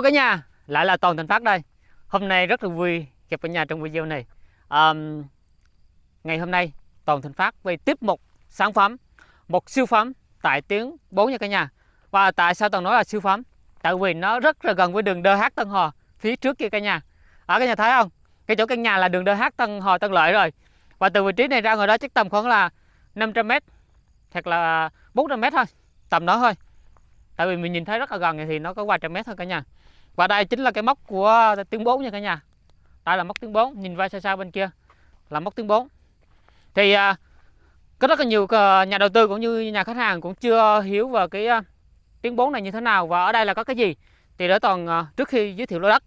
Hello cả nhà, lại là Toàn Thành Phát đây. Hôm nay rất là vui gặp cả nhà trong video này. Um, ngày hôm nay Toàn Thành Phát về tiếp một sản phẩm, một siêu phẩm tại tiếng 4 nha cả nhà. Và tại sao Toàn nói là siêu phẩm? Tại vì nó rất là gần với đường DH Tân Hò phía trước kia cả nhà. Ở cả nhà thấy không? Cái chỗ căn nhà là đường DH Tân Hò Tân Lợi rồi. Và từ vị trí này ra ngoài đó chắc tầm khoảng là 500 m hoặc là 400 m thôi, tầm đó thôi tại vì mình nhìn thấy rất là gần thì nó có vài trăm mét thôi cả nhà và đây chính là cái móc của tiếng 4 nha cả nhà. Đây là móc tiếng 4 nhìn vai xa xa bên kia là móc tiếng 4 thì à, có rất là nhiều à, nhà đầu tư cũng như nhà khách hàng cũng chưa hiểu về cái à, tiếng 4 này như thế nào và ở đây là có cái gì. Thì để toàn à, trước khi giới thiệu lô đất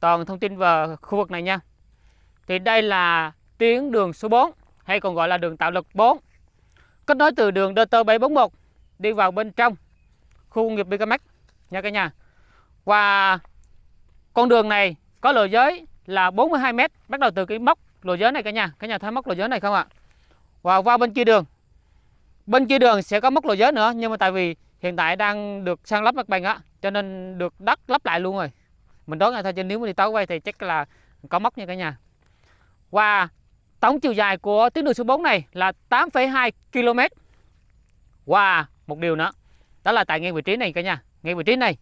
toàn thông tin về khu vực này nha. Thì đây là tuyến đường số 4 hay còn gọi là đường tạo lực 4 kết nối từ đường DT 741 đi vào bên trong khu công nghiệp BKMX nha cả nhà. Và con đường này có lộ giới là 42 m bắt đầu từ cái móc lộ giới này cả nhà. Cả nhà thấy móc lộ giới này không ạ? Và qua bên kia đường. Bên kia đường sẽ có móc lộ giới nữa nhưng mà tại vì hiện tại đang được sang lắp mặt bằng á cho nên được đất lắp lại luôn rồi. Mình đoán là thôi chứ nếu mà đi tối quay thì chắc là có móc nha cả nhà. Và tổng chiều dài của tuyến đường số 4 này là 8,2 km. Và một điều nữa đó là tại ngay vị trí này cả nhà ngay vị trí này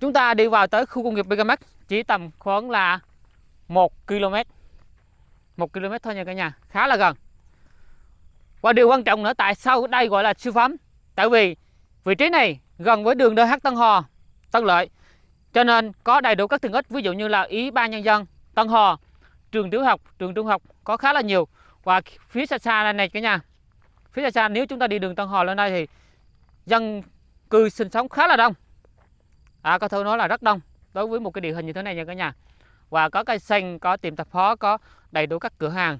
chúng ta đi vào tới khu công nghiệp Megamax, chỉ tầm khoảng là 1 km. 1 km thôi nha cả nhà, khá là gần. Và điều quan trọng nữa, tại sao đây gọi là siêu phẩm? Tại vì vị trí này gần với đường DH Tân Hò Tân Lợi. Cho nên có đầy đủ các tiện ích, ví dụ như là Ý ban Nhân dân, Tân Hò trường tiểu học, trường trung học có khá là nhiều. Và phía xa xa này cả nhà, phía xa xa, nếu chúng ta đi đường Tân Hò lên đây thì dân cư sinh sống khá là đông à, có thể nói là rất đông. Đối với một cái địa hình như thế này nha cả nhà. Và có cây xanh có tiệm tạp hóa có đầy đủ các cửa hàng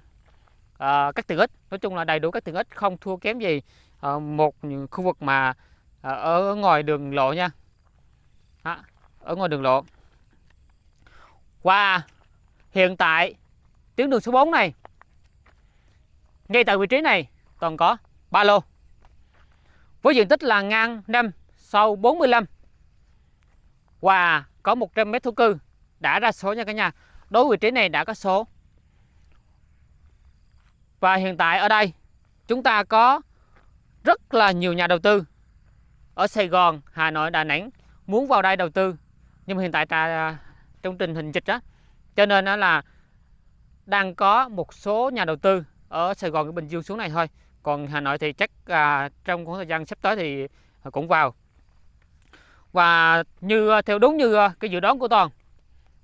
à, các tiện ích. Nói chung là đầy đủ các tiện ích không thua kém gì à, một khu vực mà à, ở ngoài đường lộ nha. À, ở ngoài đường lộ. Và hiện tại tuyến đường số 4 này ngay tại vị trí này toàn có ba lô với diện tích là ngang 5 sâu 45 và có 100 mét thổ cư. Đã ra số nha cả nhà. Đối với vị trí này đã có số. Và hiện tại ở đây chúng ta có rất là nhiều nhà đầu tư. Ở Sài Gòn, Hà Nội, Đà Nẵng muốn vào đây đầu tư. Nhưng mà hiện tại trong tình hình dịch đó cho nên là đang có một số nhà đầu tư ở Sài Gòn, Bình Dương xuống này thôi. Còn Hà Nội thì chắc à, trong khoảng thời gian sắp tới thì cũng vào và như, theo đúng như ờ, cái dự đoán của toàn.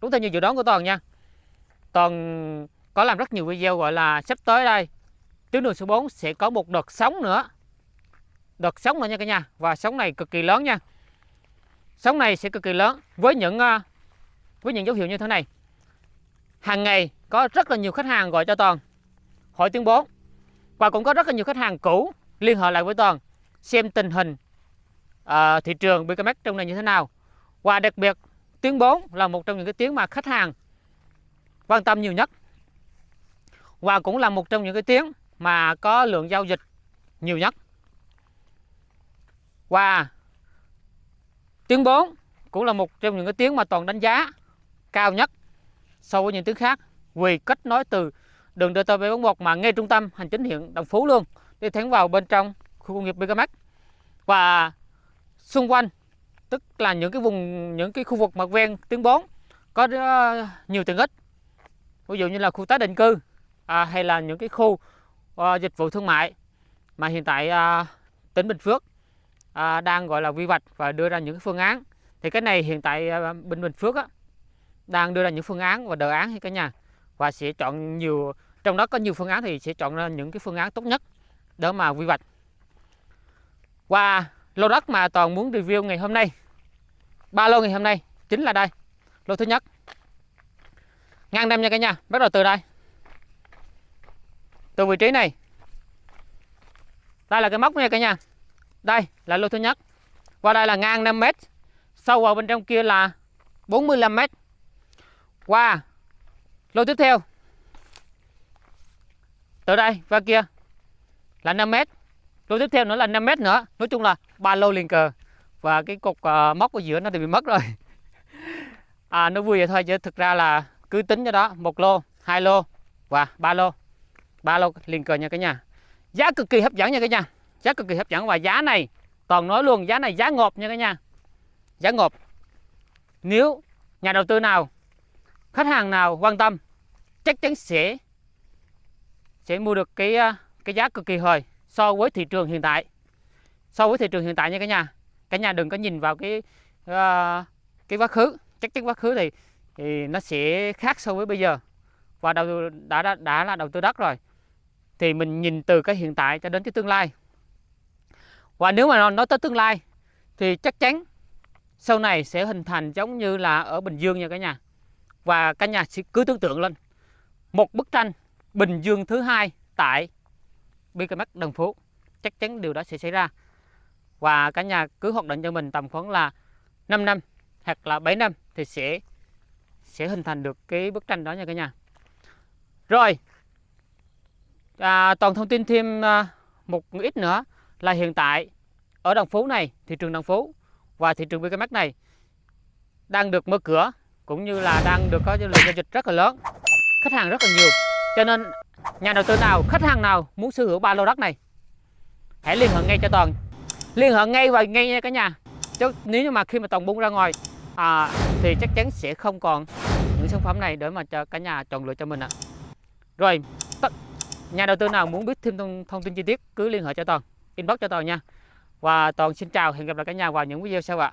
Đúng theo như dự đoán của toàn nha. Toàn có làm rất nhiều video, gọi là, sắp tới đây. Tuyến đường số 4 sẽ có một đợt sóng nữa. Đợt sóng nữa nha cả nhà. Và sóng này cực kỳ lớn nha. Sóng này sẽ cực kỳ lớn với những ờ, với những dấu hiệu như thế này. Hàng ngày có rất là nhiều khách hàng gọi cho toàn. Hỏi tuyến 4 và cũng có rất là nhiều khách hàng cũ liên hệ lại với Toàn, xem tình hình uh, thị trường BKMX trong này như thế nào? Và đặc biệt tuyến 4 là một trong những cái tuyến mà khách hàng quan tâm nhiều nhất. Và cũng là một trong những cái tuyến mà có lượng giao dịch nhiều nhất. Và tuyến 4 cũng là một trong những cái tuyến mà toàn đánh giá cao nhất so với những tuyến khác. Vì kết nối từ đường DT741 mà ngay trung tâm hành chính huyện Đồng Phú luôn đi thẳng vào bên trong khu công nghiệp BKMX và xung quanh tức là những cái vùng những cái khu vực mặt ven tuyến 4 có ờ, nhiều tiện ích. Ví dụ như là khu tái định cư à, hay là những cái khu à, dịch vụ thương mại mà hiện tại à, tỉnh Bình Phước à, đang gọi là quy hoạch và đưa ra những cái phương án. Thì cái này hiện tại ờ, à, Bình Bình Phước á, đang đưa ra những phương án và đề án hay cả nhà. Và sẽ chọn nhiều trong đó có nhiều phương án thì sẽ chọn ra những cái phương án tốt nhất để mà quy hoạch. Và lô đất mà toàn muốn review ngày hôm nay. Ba lô ngày hôm nay chính là đây. Lô thứ nhất. Ngang năm nha cả nhà, bắt đầu từ đây. Từ vị trí này. Đây là cái móc nha cả nhà. Đây là lô thứ nhất. Qua đây là ngang 5 mét. Sâu vào bên trong kia là 45 mét. Qua. Lô tiếp theo. Từ đây, qua kia là 5 mét lô tiếp theo nữa là 5 mét nữa. Nói chung là ba lô liền cờ. Và cái cục uh, à, móc ở giữa nó thì bị mất rồi. À, nó vui vậy thôi chứ thực ra là cứ tính cho đó một lô hai lô và ba lô. Ba lô liền cờ nha cả nhà. Giá cực kỳ hấp dẫn nha cả nhà. Giá cực kỳ hấp dẫn và giá này toàn nói luôn giá này giá ngộp nha cả nhà. Giá ngộp. Nếu nhà đầu tư nào khách hàng nào quan tâm chắc chắn sẽ sẽ mua được cái à, cái giá cực kỳ hời so với thị trường hiện tại. So với thị trường hiện tại nha cả nhà. Cả nhà đừng có nhìn vào cái uh, cái quá khứ. Chắc chắn quá khứ thì thì nó sẽ khác so với bây giờ. Và đầu đã đã, đã là đầu tư đất rồi. Thì mình nhìn từ cái hiện tại cho đến cái tương lai. Và nếu mà nói tới tương lai thì chắc chắn sau này sẽ hình thành giống như là ở Bình Dương nha cả nhà. Và cả nhà sẽ cứ tưởng tượng lên. Một bức tranh Bình Dương thứ hai tại BKMX Đồng Phú chắc chắn điều đó sẽ xảy ra. Và cả nhà cứ hoạt động cho mình tầm khoảng là 5 năm hoặc là 7 năm thì sẽ sẽ hình thành được cái bức tranh đó nha cả nhà. Rồi à, toàn thông tin thêm à, một ít nữa là hiện tại ở Đồng Phú này thị trường Đồng Phú và thị trường BKMX này đang được mở cửa cũng như là đang được có lượng giao dịch rất là lớn khách hàng rất là nhiều. Cho nên nhà đầu tư nào khách hàng nào muốn sở hữu ba lô đất này? Hãy liên hệ ngay cho toàn. Liên hệ ngay và ngay nha cả nhà. Chứ nếu như mà khi mà toàn bung ra ngoài à, thì chắc chắn sẽ không còn những sản phẩm này để mà cho cả nhà chọn lựa cho mình ạ. Rồi nhà đầu tư nào muốn biết thêm thông, thông tin chi tiết cứ liên hệ cho toàn. Inbox cho toàn nha. Và toàn xin chào hẹn gặp lại cả nhà vào những video sau ạ.